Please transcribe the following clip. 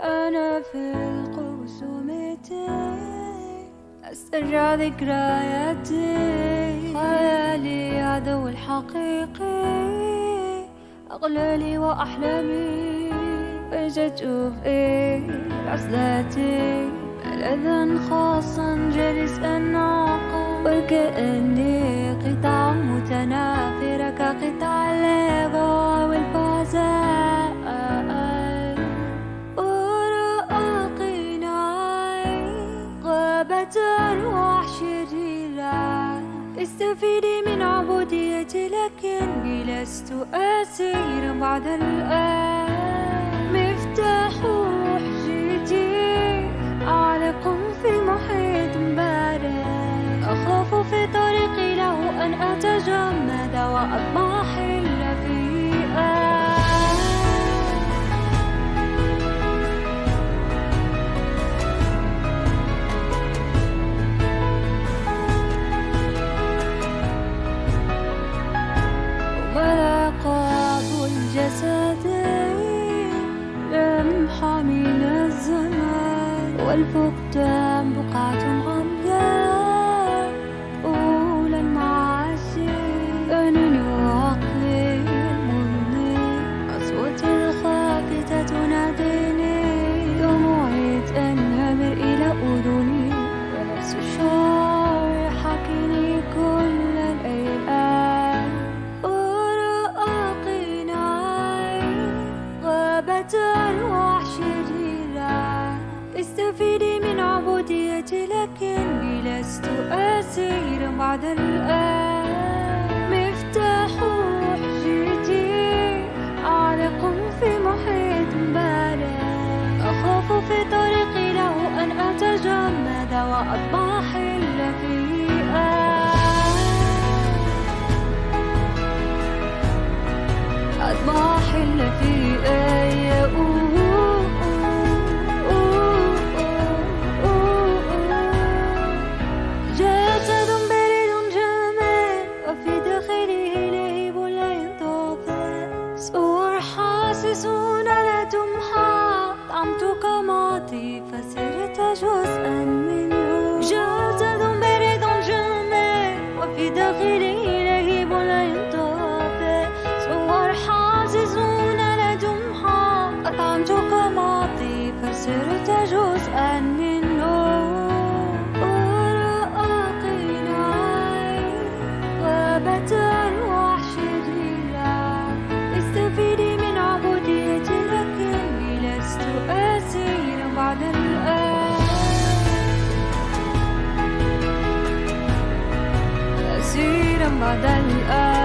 أنا في القوس أسترجع ذكرياتي. خيالي عدو الحقيقي. أغلالي وأحلامي. فجأت في عزلاتي. ملذا خاصا جالسا عقل وكأني قطع متنافرة كقطع الليغو استفيدي من عبوديتي لكني لست أسيرا بعد الآن. مفتاح حجتي أعلق في محيط بارد أخاف في طريقي له أن أتجمد وأضمحل ملاقات الجسدين لمحة من الزمان والفقدان بقعة عمياء أسيرا بعد الآن. حاسسون لا تمحى طعمتك ماضي فصرت جزءا. بعد الآن